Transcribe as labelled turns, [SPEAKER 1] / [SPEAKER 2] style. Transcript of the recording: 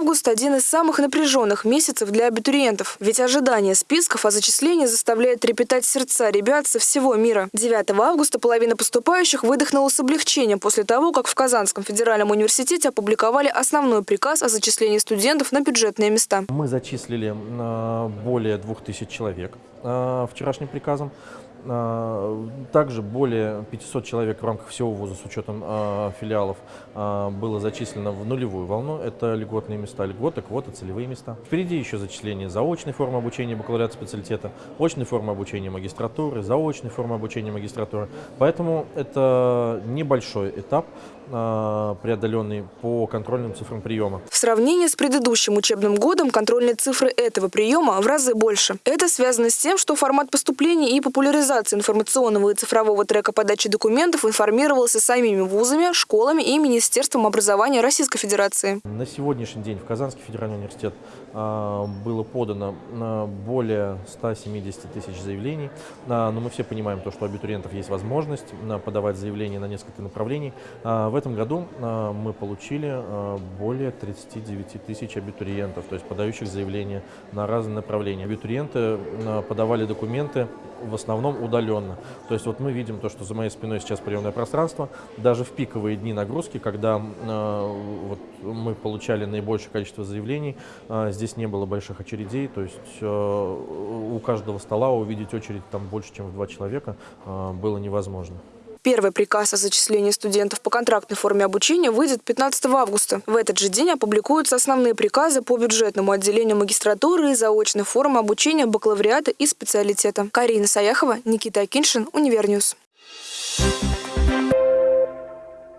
[SPEAKER 1] август – один из самых напряженных месяцев для абитуриентов. Ведь ожидание списков о зачислении заставляет трепетать сердца ребят со всего мира. 9 августа половина поступающих выдохнула с облегчением после того, как в Казанском федеральном университете опубликовали основной приказ о зачислении студентов на бюджетные места.
[SPEAKER 2] Мы зачислили э, более 2000 человек э, вчерашним приказом. Э, Также более 500 человек в рамках всего вуза с учетом э, филиалов э, было зачислено в нулевую волну. Это льготные места, льготы, квоты, целевые места. Впереди еще зачисление заочной формы обучения бакалавриата специалитета, очной формы обучения магистратуры, заочной формы обучения магистратуры. Поэтому это небольшой этап, преодоленный по контрольным цифрам приема.
[SPEAKER 1] В сравнении с предыдущим учебным годом контрольные цифры этого приема в разы больше. Это связано с тем, что формат поступления и популяризации информационного и цифрового трека подачи документов информировался самими вузами, школами и Министерством образования Российской Федерации.
[SPEAKER 2] На сегодняшний день в Казанский федеральный университет а, было подано а, более 170 тысяч заявлений, А, но мы все понимаем то, что у абитуриентов есть возможность а, подавать заявления на несколько направлений. А, В этом году а, мы получили а, более 39 тысяч абитуриентов, то есть подающих заявления на разные направления. Абитуриенты а, подавали документы в основном удаленно. То есть вот мы видим то, что за моей спиной сейчас приемное пространство. Даже в пиковые дни нагрузки, когда э, вот мы получали наибольшее количество заявлений, э, здесь не было больших очередей. То есть э, у каждого стола увидеть очередь там больше, чем в два человека э, было невозможно.
[SPEAKER 1] Первый приказ о зачислении студентов по контрактной форме обучения выйдет 15 августа. В этот же день опубликуются основные приказы по бюджетному отделению магистратуры и заочной формы обучения бакалавриата и специалитета. Карина Саяхова, Никита Акиншин, Univer News. Thank you